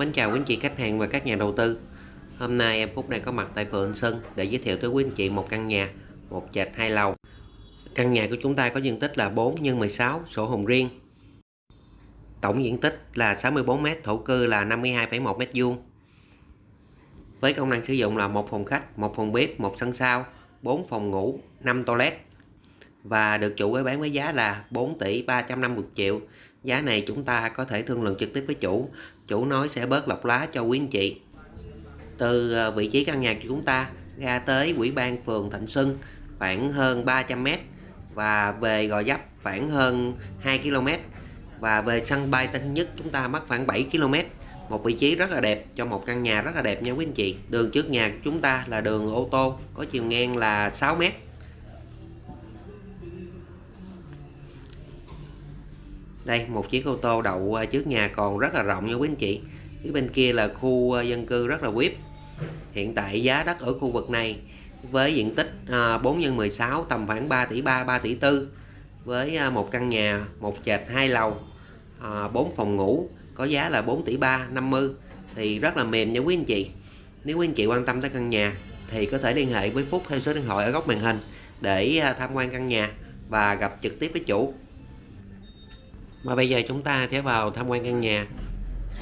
Mến chào quý anh chị khách hàng và các nhà đầu tư. Hôm nay em Phúc đang có mặt tại phường Sơn để giới thiệu tới quý anh chị một căn nhà một trệt hai lầu. Căn nhà của chúng ta có diện tích là 4 x 16 sổ hồng riêng. Tổng diện tích là 64m, thổ cư là 52,1m2 Với công năng sử dụng là một phòng khách, một phòng bếp, một sân sau, 4 phòng ngủ, 5 toilet. Và được chủ ấy bán với giá là 4 tỷ 350 triệu. Giá này chúng ta có thể thương lượng trực tiếp với chủ chủ nói sẽ bớt lọc lá cho quý anh chị. Từ ờ, vị trí căn nhà của chúng ta ra tới quỹ ban phường Thạnh Xuân, khoảng hơn 300m và về Gò Dấp khoảng hơn 2 km và về sân bay Tân Nhất chúng ta mất khoảng 7 km một vị trí rất là đẹp cho một căn nhà rất là đẹp nha quý anh chị. Đường trước nhà của chúng ta là đường ô tô, có chiều ngang là 6 mét. Đây, một chiếc ô tô đậu à, trước nhà còn rất là rộng nha quý anh chị. Phía bên kia là khu à, dân cư rất là vip hiện tại giá đất ở khu vực này với diện tích 4 x 16 tầm khoảng 3 tỷ 3 3 tỷ 4 với à, một căn nhà, một trệt hai lầu 4 phòng ngủ, có giá là 4 tỷ 3 50 thì rất là mềm nha quý anh chị. Nếu quý anh chị quan tâm tới căn nhà thì có thể liên hệ với Phúc theo số điện thoại ở góc màn hình để tham quan căn nhà và gặp trực tiếp với chủ mà bây giờ chúng ta sẽ vào tham quan căn nhà.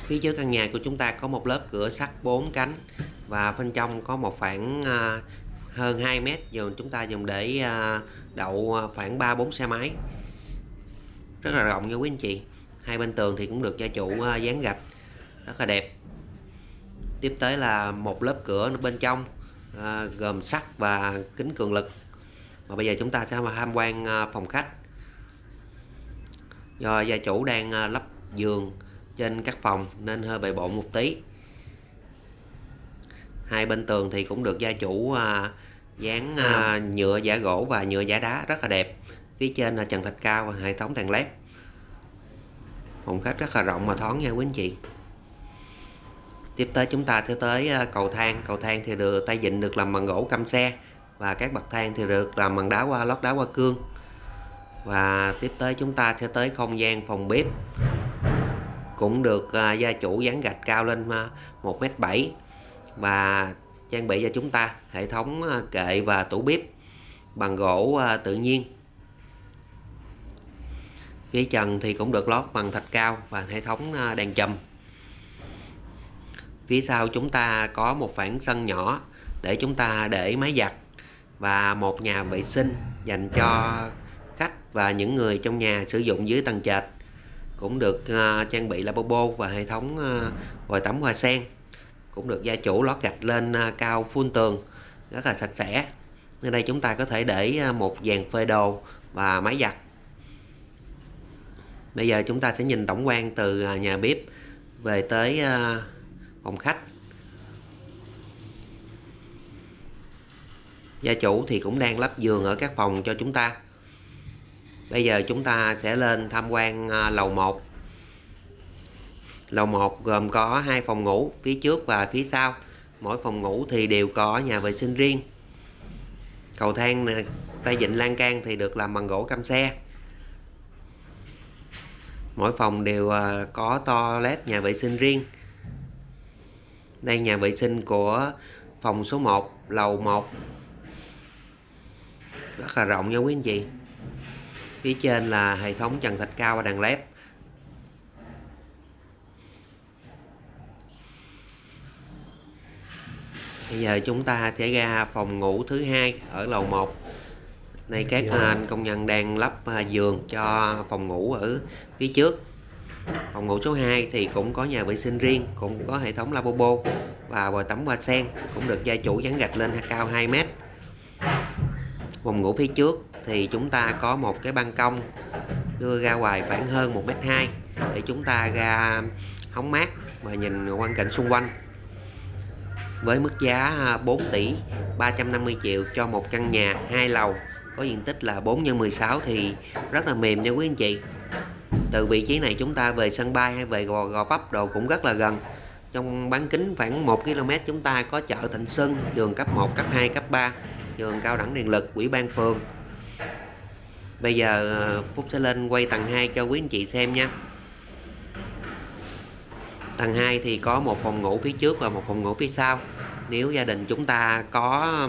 Phía trước căn nhà của chúng ta có một lớp cửa sắt 4 cánh và bên trong có một khoảng à, hơn 2 mét dùng chúng ta dùng để à, đậu khoảng 3-4 xe máy. Rất là rộng nha quý anh chị. Hai bên tường thì cũng được gia chủ à, dán gạch. Rất là đẹp. Tiếp tới là một lớp cửa bên trong gồm sắt và kính cường lực. Và bây giờ chúng ta sẽ tham quan phòng khách do gia chủ đang à, lắp giường trên các phòng nên hơi bề bộn một tí. Hai bên tường thì cũng được gia chủ à, dán à, nhựa giả gỗ và nhựa giả đá rất là đẹp. Phía trên là trần thạch cao và hệ thống đèn led. Phòng khách rất là rộng mà thoáng nha quý anh chị. Tiếp tới chúng ta sẽ tới cầu thang. Cầu thang thì được tay vịn được làm bằng gỗ căm xe và các bậc thang thì được làm bằng đá qua lót đá qua cương và tiếp tới chúng ta sẽ tới không gian phòng bếp. Cũng được uh, gia chủ dán gạch cao lên à, uh, 1m7 và trang bị cho chúng ta hệ thống uh, kệ và tủ bếp bằng gỗ uh, tự nhiên. Phía trần thì cũng được lót bằng thạch cao và hệ thống uh, đèn chùm. Phía sau chúng ta có một khoảng sân nhỏ để chúng ta để máy giặt và một nhà vệ sinh dành cho và những người trong nhà sử dụng dưới tầng trệt. Cũng được uh, trang bị lavabo và hệ thống à, uh, vòi tắm hoa sen. Cũng được gia chủ lót gạch lên uh, cao phun tường rất là sạch sẽ. Ở đây chúng ta có thể để uh, một dàn phơi đồ và máy giặt. Bây giờ chúng ta sẽ nhìn tổng quan từ uh, nhà bếp về tới uh, phòng khách. Gia chủ thì cũng đang lắp giường ở các phòng cho chúng ta bây giờ chúng ta sẽ lên tham quan à, lầu 1 lầu 1 gồm có hai phòng ngủ, phía trước và phía sau. Mỗi phòng ngủ thì đều có nhà vệ sinh riêng. Cầu thang tay vịn lan can thì được làm bằng gỗ cam xe. Mỗi phòng đều à, có toilet nhà vệ sinh riêng. Đây, nhà vệ sinh của phòng số 1 lầu 1 rất là rộng nha quý anh chị phía trên là hệ thống trần thạch cao và đèn led. Bây giờ chúng ta sẽ ra phòng ngủ thứ hai ở lầu 1 này các dạ. anh công nhân đang lắp à, giường cho phòng ngủ ở phía trước. Phòng ngủ số 2 thì cũng có nhà vệ sinh riêng cũng có hệ thống lavabo và vòi tắm hoa sen cũng được gia chủ dán gạch lên cao 2 mét. Phòng ngủ phía trước thì chúng ta có một cái ban công đưa ra ngoài khoảng hơn 1m2 để chúng ta ra hóng mát và nhìn quang cảnh xung quanh. Với mức giá à, 4 tỷ 350 triệu cho một căn nhà hai lầu có diện tích là 4 x 16 thì rất là mềm nha quý anh chị. Từ vị trí này chúng ta về sân bay hay về gò, gò vấp đồ cũng rất là gần. Trong bán kính khoảng 1 km chúng ta có chợ Thịnh Xuân trường cấp 1 cấp 2 cấp 3 trường cao đẳng điện lực ủy ban phường bây giờ ờ, Phúc sẽ lên quay tầng 2 cho quý anh chị xem nha. Tầng 2 thì có một phòng ngủ phía trước và một phòng ngủ phía sau. Nếu gia đình chúng ta có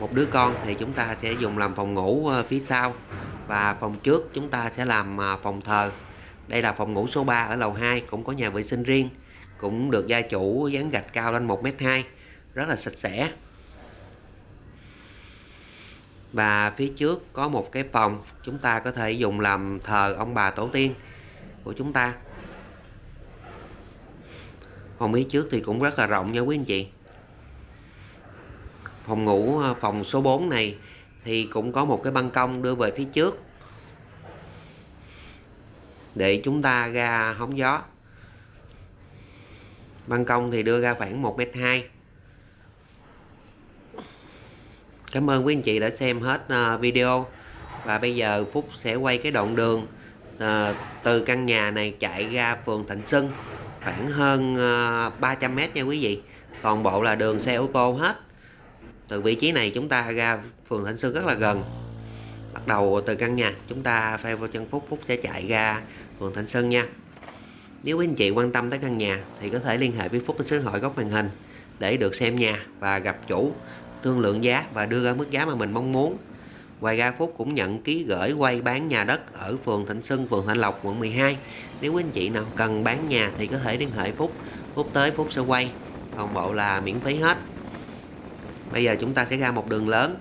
một đứa con thì chúng ta sẽ dùng làm phòng ngủ ờ, phía sau. Và phòng trước chúng ta sẽ làm ờ, phòng thờ. Đây là phòng ngủ số 3 ở lầu 2 cũng có nhà vệ sinh riêng, cũng được gia chủ dán gạch cao lên 1m2 rất là sạch sẽ và phía trước có một cái phòng chúng ta có thể dùng làm thờ ông bà tổ tiên của chúng ta. Phòng phía trước thì cũng rất là rộng nha quý anh chị. Phòng ngủ ờ, phòng số 4 này thì cũng có một cái ban công đưa về phía trước để chúng ta ra hóng gió. Ban công thì đưa ra khoảng 1m2 Cảm ơn quý anh chị đã xem hết à, video. Và bây giờ Phúc sẽ quay cái đoạn đường ờ, từ căn nhà này chạy ra phường Thạnh Xuân khoảng hơn à, 300m nha quý vị. Toàn bộ là đường xe ô tô hết. Từ vị trí này chúng ta ra phường Thạnh Xuân rất là gần. Bắt đầu từ căn nhà chúng ta phay vào chân Phúc Phúc sẽ chạy ra phường Thạnh Xuân nha. Nếu quý anh chị quan tâm tới căn nhà thì có thể liên hệ với Phúc trên số điện thoại góc màn hình để được xem nhà và gặp chủ thương lượng giá và đưa ra mức giá mà mình mong muốn Ngoài ra Phúc cũng nhận ký gửi quay bán nhà đất ở phường Thịnh Xuân, phường Thạnh Lộc, quận 12. Nếu quý anh chị nào cần bán nhà thì có thể liên hệ Phúc. Phúc tới Phúc sẽ quay. Toàn bộ là miễn phí hết. Bây giờ chúng ta sẽ ra một đường lớn.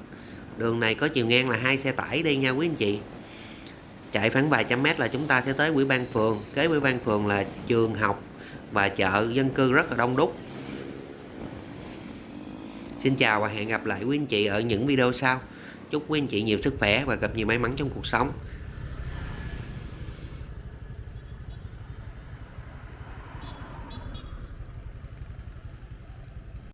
Đường này có chiều ngang là hai xe tải đi nha quý anh chị. Chạy khoảng vài trăm mét là chúng ta sẽ tới ủy ban phường. Kế ủy ban phường là trường học và chợ dân cư rất là đông đúc. Xin chào và hẹn gặp lại quý anh chị ở những video sau. Chúc quý anh chị nhiều sức khỏe và gặp nhiều may mắn trong cuộc sống.